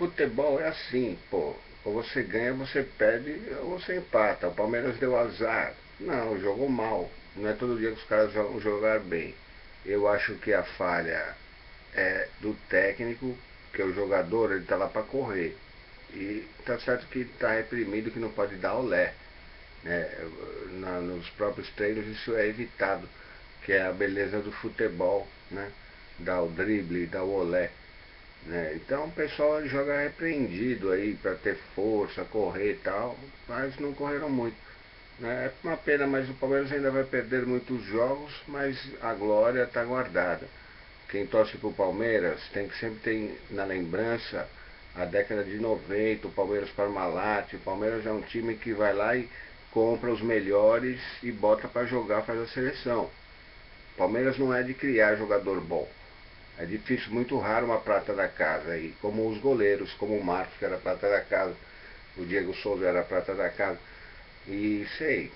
futebol é assim, pô. Ou você ganha, você perde, ou você empata. O Palmeiras deu azar. Não, jogou mal. Não é todo dia que os caras vão jogar bem. Eu acho que a falha é do técnico, que é o jogador, ele tá lá para correr. E tá certo que tá reprimido, que não pode dar olé. Né? Na, nos próprios treinos isso é evitado, que é a beleza do futebol, né? Dar o drible, dar o olé. Né? Então o pessoal joga repreendido aí para ter força, correr e tal, mas não correram muito. Né? É uma pena, mas o Palmeiras ainda vai perder muitos jogos, mas a glória está guardada. Quem torce para o Palmeiras tem que sempre ter na lembrança a década de 90, o Palmeiras Parmalat, o Palmeiras é um time que vai lá e compra os melhores e bota para jogar, faz a seleção. Palmeiras não é de criar jogador bom. É difícil, muito raro uma prata da casa. E como os goleiros, como o Marcos, que era prata da casa, o Diego Souza era prata da casa. E sei,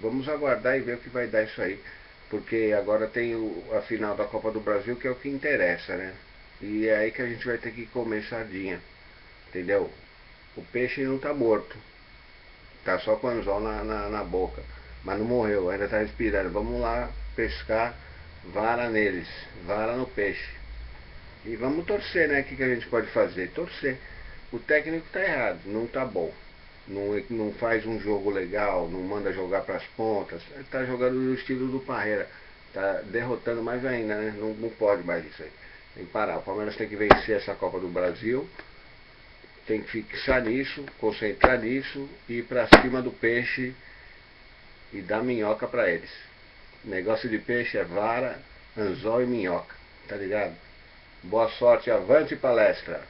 vamos aguardar e ver o que vai dar isso aí. Porque agora tem o, a final da Copa do Brasil, que é o que interessa, né? E é aí que a gente vai ter que comer sardinha. Entendeu? O peixe não está morto. Tá só com o anzol na, na, na boca. Mas não morreu, ainda está respirando. Vamos lá pescar vara neles, vara no peixe. E vamos torcer, né? O que, que a gente pode fazer? Torcer. O técnico está errado, não está bom. Não, não faz um jogo legal, não manda jogar para as pontas. Está jogando no estilo do Parreira. Está derrotando mais ainda, né? Não, não pode mais isso aí. Tem que parar. O Palmeiras tem que vencer essa Copa do Brasil. Tem que fixar nisso, concentrar nisso e ir para cima do peixe e dar minhoca para eles. Negócio de peixe é vara, anzol e minhoca, tá ligado? Boa sorte, avante palestra!